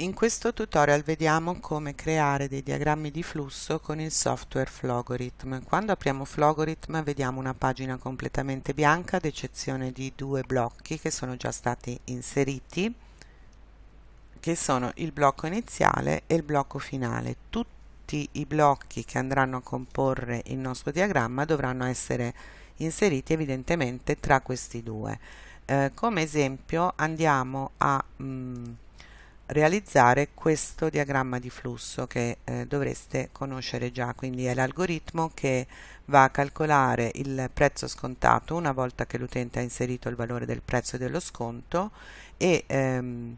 In questo tutorial vediamo come creare dei diagrammi di flusso con il software Flogorithm. Quando apriamo Flogorithm vediamo una pagina completamente bianca ad eccezione di due blocchi che sono già stati inseriti che sono il blocco iniziale e il blocco finale. Tutti i blocchi che andranno a comporre il nostro diagramma dovranno essere inseriti evidentemente tra questi due. Eh, come esempio andiamo a mh, mm, realizzare questo diagramma di flusso che eh, dovreste conoscere già, quindi è l'algoritmo che va a calcolare il prezzo scontato una volta che l'utente ha inserito il valore del prezzo dello sconto e ehm,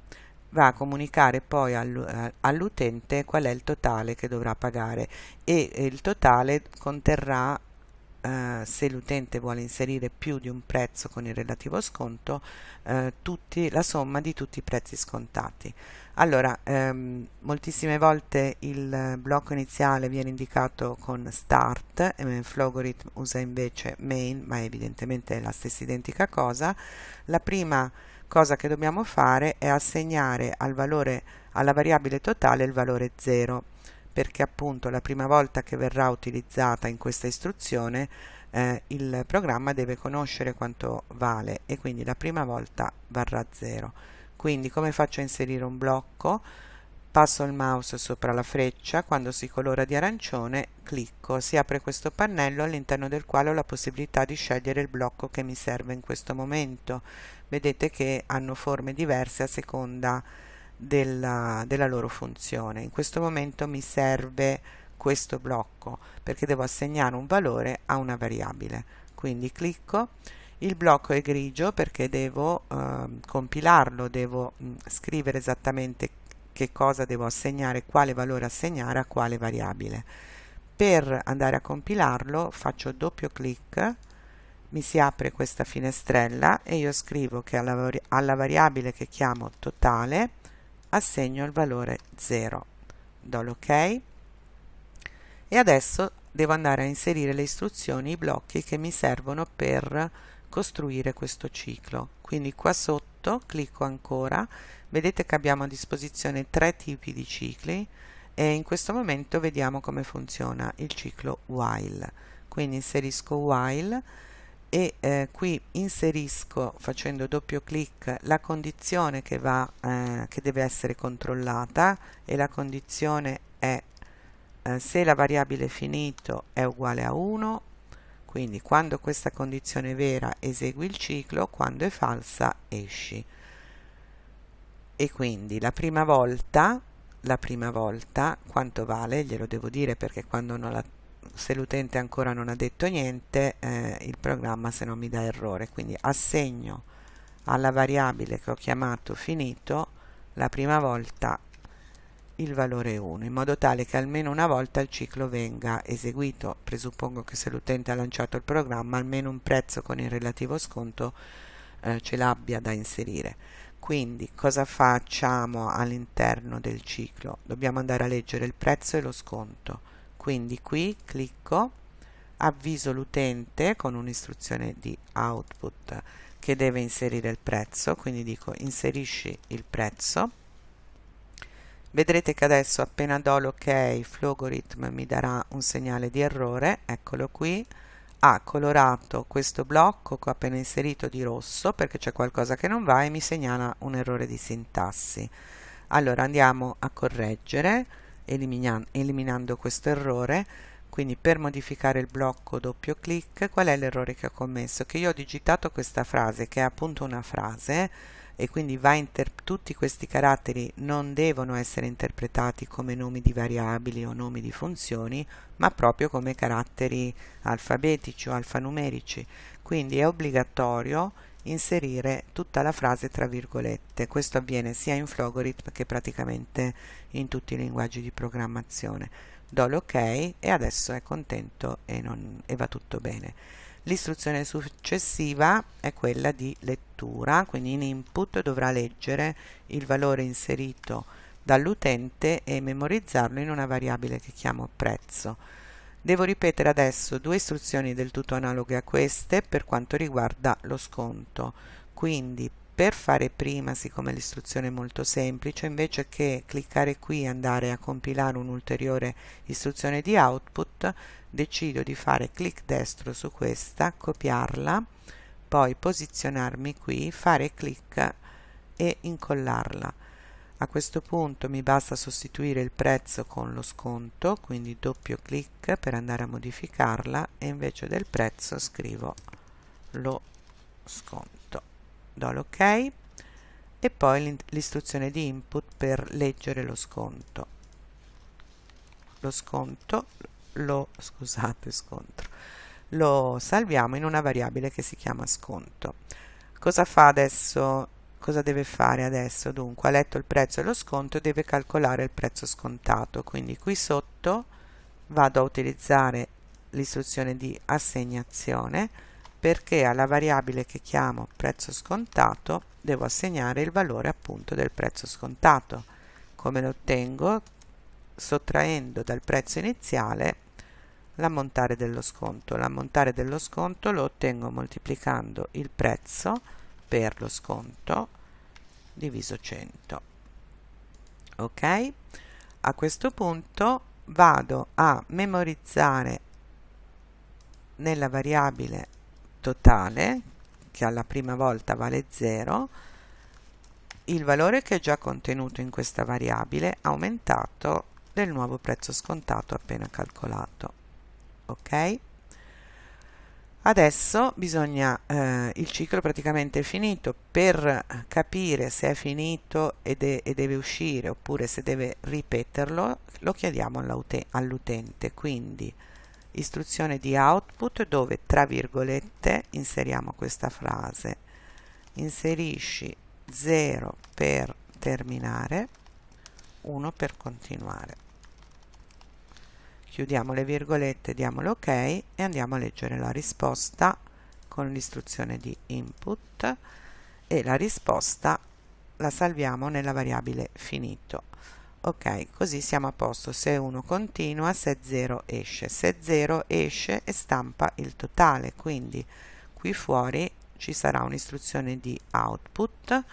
va a comunicare poi all'utente qual è il totale che dovrà pagare e il totale conterrà Uh, se l'utente vuole inserire più di un prezzo con il relativo sconto, uh, tutti, la somma di tutti i prezzi scontati. Allora, um, moltissime volte il blocco iniziale viene indicato con start, eh, Flogorithm usa invece main, ma evidentemente è la stessa identica cosa. La prima cosa che dobbiamo fare è assegnare al valore, alla variabile totale il valore 0 perché appunto la prima volta che verrà utilizzata in questa istruzione eh, il programma deve conoscere quanto vale e quindi la prima volta varrà 0 quindi come faccio a inserire un blocco passo il mouse sopra la freccia quando si colora di arancione clicco si apre questo pannello all'interno del quale ho la possibilità di scegliere il blocco che mi serve in questo momento vedete che hanno forme diverse a seconda della, della loro funzione. In questo momento mi serve questo blocco perché devo assegnare un valore a una variabile. Quindi clicco, il blocco è grigio perché devo eh, compilarlo, devo mh, scrivere esattamente che cosa devo assegnare, quale valore assegnare a quale variabile. Per andare a compilarlo faccio doppio clic, mi si apre questa finestrella e io scrivo che alla, alla variabile che chiamo totale assegno il valore 0 do l'ok e adesso devo andare a inserire le istruzioni, i blocchi che mi servono per costruire questo ciclo. Quindi qua sotto clicco ancora vedete che abbiamo a disposizione tre tipi di cicli e in questo momento vediamo come funziona il ciclo while. Quindi inserisco while e eh, qui inserisco facendo doppio clic la condizione che, va, eh, che deve essere controllata e la condizione è eh, se la variabile finito è uguale a 1 quindi quando questa condizione è vera esegui il ciclo quando è falsa esci. E quindi la prima volta la prima volta quanto vale? Glielo devo dire perché la se l'utente ancora non ha detto niente eh, il programma se non mi dà errore. Quindi assegno alla variabile che ho chiamato finito la prima volta il valore 1 in modo tale che almeno una volta il ciclo venga eseguito. Presuppongo che se l'utente ha lanciato il programma almeno un prezzo con il relativo sconto eh, ce l'abbia da inserire. Quindi cosa facciamo all'interno del ciclo? Dobbiamo andare a leggere il prezzo e lo sconto. Quindi qui clicco avviso l'utente con un'istruzione di output che deve inserire il prezzo. Quindi dico inserisci il prezzo vedrete che adesso appena do l'ok Flogorithm mi darà un segnale di errore. Eccolo qui. Ha colorato questo blocco che ho appena inserito di rosso perché c'è qualcosa che non va e mi segnala un errore di sintassi. Allora andiamo a correggere eliminando questo errore. Quindi per modificare il blocco doppio clic qual è l'errore che ho commesso? Che io ho digitato questa frase che è appunto una frase e quindi tutti questi caratteri non devono essere interpretati come nomi di variabili o nomi di funzioni ma proprio come caratteri alfabetici o alfanumerici quindi è obbligatorio inserire tutta la frase tra virgolette. Questo avviene sia in Flogorithm che praticamente in tutti i linguaggi di programmazione. Do l'ok e adesso è contento e, non, e va tutto bene. L'istruzione successiva è quella di lettura, quindi in input dovrà leggere il valore inserito dall'utente e memorizzarlo in una variabile che chiamo prezzo. Devo ripetere adesso due istruzioni del tutto analoghe a queste per quanto riguarda lo sconto. Quindi per fare prima, siccome l'istruzione è molto semplice, invece che cliccare qui e andare a compilare un'ulteriore istruzione di output, decido di fare clic destro su questa, copiarla, poi posizionarmi qui, fare clic e incollarla. A questo punto mi basta sostituire il prezzo con lo sconto, quindi doppio clic per andare a modificarla e invece del prezzo scrivo lo sconto. Do l'ok e poi l'istruzione di input per leggere lo sconto. Lo sconto lo scusate scontro lo salviamo in una variabile che si chiama sconto. Cosa fa adesso? Cosa deve fare adesso? Dunque ha letto il prezzo e lo sconto e deve calcolare il prezzo scontato. Quindi qui sotto vado a utilizzare l'istruzione di assegnazione perché alla variabile che chiamo prezzo scontato devo assegnare il valore appunto del prezzo scontato. Come lo ottengo sottraendo dal prezzo iniziale l'ammontare dello sconto. L'ammontare dello sconto lo ottengo moltiplicando il prezzo per lo sconto diviso 100. Ok? A questo punto vado a memorizzare nella variabile totale, che alla prima volta vale 0, il valore che è già contenuto in questa variabile aumentato del nuovo prezzo scontato appena calcolato ok? Adesso bisogna eh, il ciclo praticamente è finito per capire se è finito e, de e deve uscire oppure se deve ripeterlo lo chiediamo all'utente. Quindi istruzione di output dove tra virgolette inseriamo questa frase. Inserisci 0 per terminare 1 per continuare chiudiamo le virgolette, diamo l'ok e andiamo a leggere la risposta con l'istruzione di input e la risposta la salviamo nella variabile finito. Ok, così siamo a posto. Se 1 continua, se 0 esce. Se 0 esce e stampa il totale, quindi qui fuori ci sarà un'istruzione di output.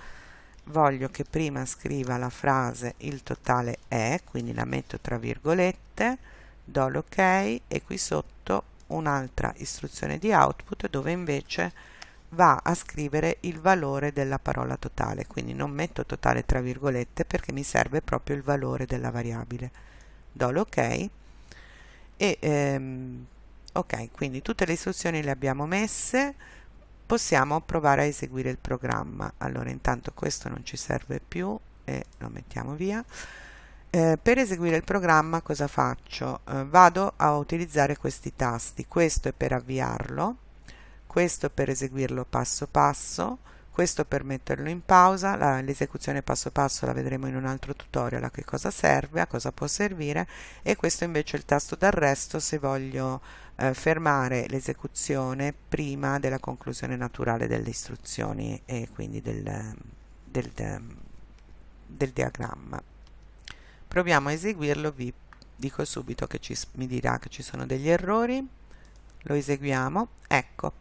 Voglio che prima scriva la frase il totale è, quindi la metto tra virgolette, do l'ok e qui sotto un'altra istruzione di output dove invece va a scrivere il valore della parola totale. Quindi non metto totale tra virgolette perché mi serve proprio il valore della variabile. Do l'ok e ehm, ok quindi tutte le istruzioni le abbiamo messe. Possiamo provare a eseguire il programma. Allora intanto questo non ci serve più e lo mettiamo via eh, per eseguire il programma cosa faccio? Eh, vado a utilizzare questi tasti, questo è per avviarlo, questo per eseguirlo passo passo, questo per metterlo in pausa, l'esecuzione passo passo la vedremo in un altro tutorial a che cosa serve, a cosa può servire. E questo invece è il tasto d'arresto se voglio eh, fermare l'esecuzione prima della conclusione naturale delle istruzioni e quindi del, del, del diagramma proviamo a eseguirlo vi dico subito che ci, mi dirà che ci sono degli errori. Lo eseguiamo. Ecco.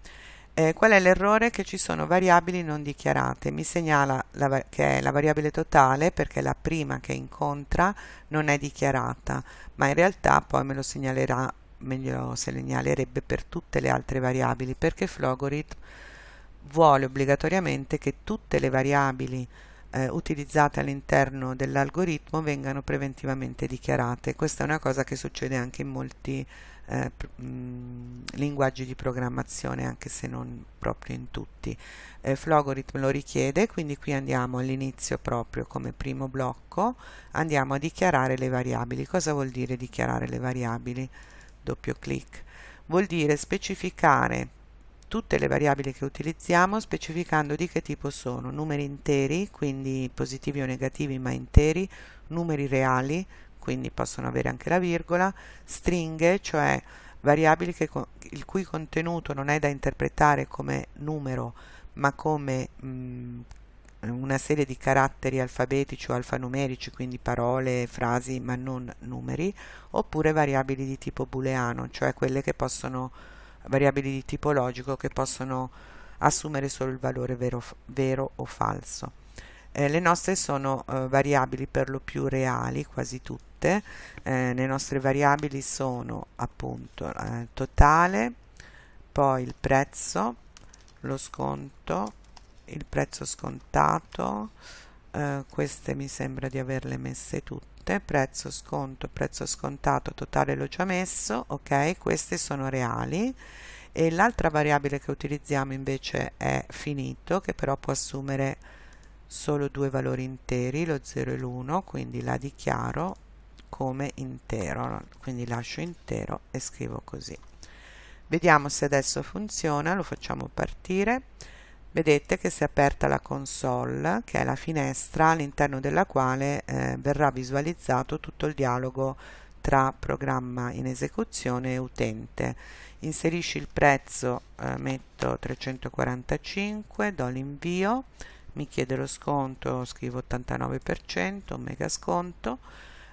Eh, qual è l'errore? che ci sono variabili non dichiarate. Mi segnala la, che è la variabile totale perché la prima che incontra non è dichiarata ma in realtà poi me lo segnalerà meglio segnalerebbe per tutte le altre variabili perché Flogorit vuole obbligatoriamente che tutte le variabili eh, utilizzate all'interno dell'algoritmo vengano preventivamente dichiarate. Questa è una cosa che succede anche in molti eh, mh, linguaggi di programmazione, anche se non proprio in tutti. Eh, Flogorithm lo richiede, quindi qui andiamo all'inizio proprio come primo blocco, andiamo a dichiarare le variabili. Cosa vuol dire dichiarare le variabili? Doppio clic. Vuol dire specificare tutte le variabili che utilizziamo specificando di che tipo sono. Numeri interi, quindi positivi o negativi ma interi, numeri reali, quindi possono avere anche la virgola, stringhe, cioè variabili che, il cui contenuto non è da interpretare come numero ma come mh, una serie di caratteri alfabetici o alfanumerici, quindi parole, frasi ma non numeri, oppure variabili di tipo booleano, cioè quelle che possono variabili di tipo logico che possono assumere solo il valore vero, vero o falso. Eh, le nostre sono eh, variabili per lo più reali, quasi tutte. Eh, le nostre variabili sono appunto eh, totale, poi il prezzo, lo sconto, il prezzo scontato, eh, queste mi sembra di averle messe tutte, prezzo sconto, prezzo scontato, totale l'ho già messo, ok, queste sono reali e l'altra variabile che utilizziamo invece è finito che però può assumere solo due valori interi, lo 0 e l'1, quindi la dichiaro come intero, quindi lascio intero e scrivo così. Vediamo se adesso funziona, lo facciamo partire. Vedete che si è aperta la console, che è la finestra all'interno della quale eh, verrà visualizzato tutto il dialogo tra programma in esecuzione e utente. Inserisci il prezzo, eh, metto 345, do l'invio, mi chiede lo sconto, scrivo 89%, mega sconto,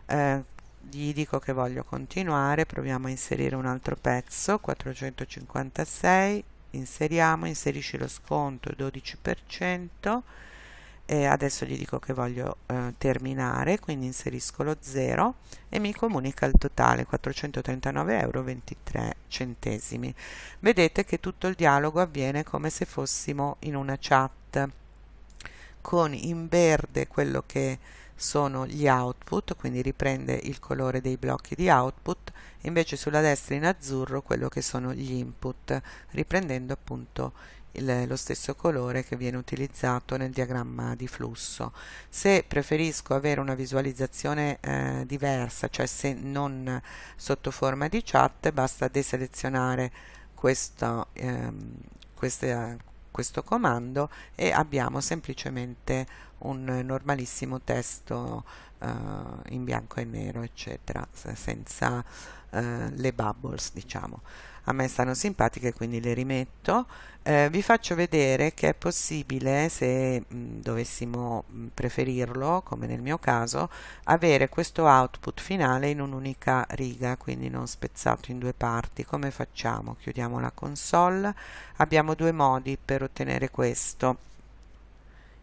eh, gli dico che voglio continuare, proviamo a inserire un altro pezzo, 456, inseriamo, inserisci lo sconto 12%, e adesso gli dico che voglio eh, terminare quindi inserisco lo 0 e mi comunica il totale 439 euro 23 centesimi. Vedete che tutto il dialogo avviene come se fossimo in una chat. Con in verde quello che sono gli output quindi riprende il colore dei blocchi di output invece sulla destra in azzurro quello che sono gli input riprendendo appunto il, lo stesso colore che viene utilizzato nel diagramma di flusso. Se preferisco avere una visualizzazione eh, diversa, cioè se non sotto forma di chat, basta deselezionare questo, ehm, queste, questo comando e abbiamo semplicemente un normalissimo testo eh, in bianco e nero eccetera senza eh, le bubbles diciamo. A me stanno simpatiche quindi le rimetto. Eh, vi faccio vedere che è possibile se mh, dovessimo mh, preferirlo come nel mio caso avere questo output finale in un'unica riga quindi non spezzato in due parti. Come facciamo? Chiudiamo la console. Abbiamo due modi per ottenere questo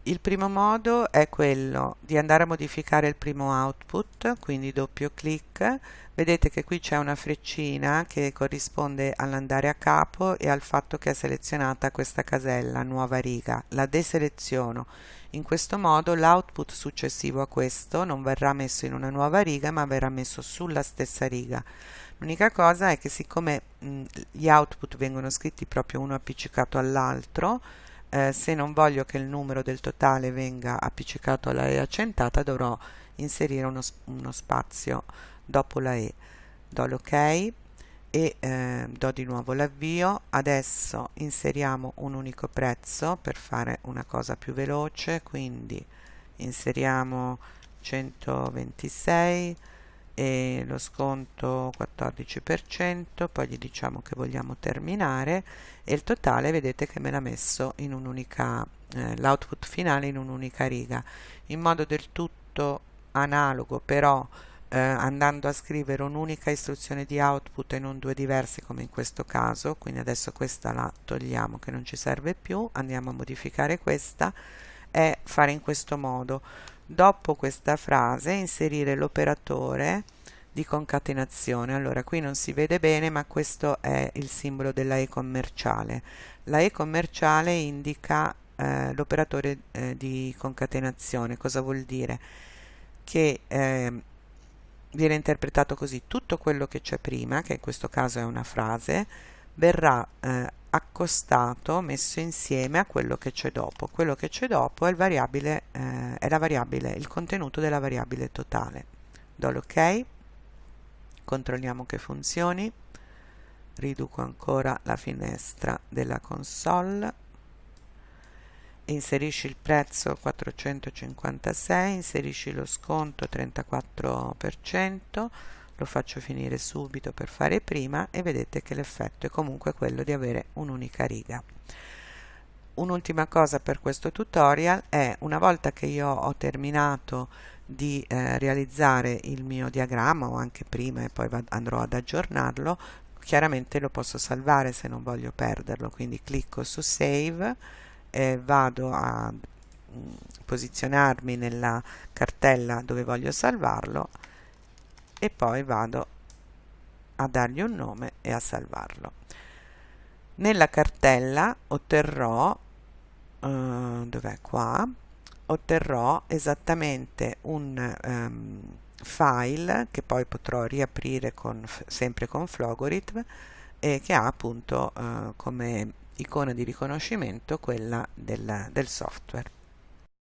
il primo modo è quello di andare a modificare il primo output, quindi doppio clic. Vedete che qui c'è una freccina che corrisponde all'andare a capo e al fatto che è selezionata questa casella, nuova riga. La deseleziono. In questo modo l'output successivo a questo non verrà messo in una nuova riga ma verrà messo sulla stessa riga. L'unica cosa è che siccome mh, gli output vengono scritti proprio uno appiccicato all'altro, eh, se non voglio che il numero del totale venga appiccicato alla E accentata dovrò inserire uno, uno spazio dopo la E. Do l'ok e eh, do di nuovo l'avvio. Adesso inseriamo un unico prezzo per fare una cosa più veloce quindi inseriamo 126 e lo sconto 14%, poi gli diciamo che vogliamo terminare e il totale vedete che me l'ha messo in un'unica, eh, l'output finale in un'unica riga, in modo del tutto analogo però eh, andando a scrivere un'unica istruzione di output e non due diverse come in questo caso, quindi adesso questa la togliamo che non ci serve più, andiamo a modificare questa e fare in questo modo dopo questa frase inserire l'operatore di concatenazione. Allora qui non si vede bene ma questo è il simbolo della E commerciale. La E commerciale indica eh, l'operatore eh, di concatenazione. Cosa vuol dire? che eh, viene interpretato così. Tutto quello che c'è prima che in questo caso è una frase verrà eh, accostato, messo insieme a quello che c'è dopo. Quello che c'è dopo è, il variabile, eh, è variabile, il contenuto della variabile totale. Do l'ok, controlliamo che funzioni, riduco ancora la finestra della console, inserisci il prezzo 456, inserisci lo sconto 34%, lo faccio finire subito per fare prima e vedete che l'effetto è comunque quello di avere un'unica riga. Un'ultima cosa per questo tutorial è una volta che io ho terminato di eh, realizzare il mio diagramma o anche prima e poi andrò ad aggiornarlo chiaramente lo posso salvare se non voglio perderlo quindi clicco su save eh, vado a mm, posizionarmi nella cartella dove voglio salvarlo e poi vado a dargli un nome e a salvarlo. Nella cartella otterrò eh, dov'è? Qua? Otterrò esattamente un um, file che poi potrò riaprire con, sempre con Flogorithm e che ha appunto uh, come icona di riconoscimento quella del, del software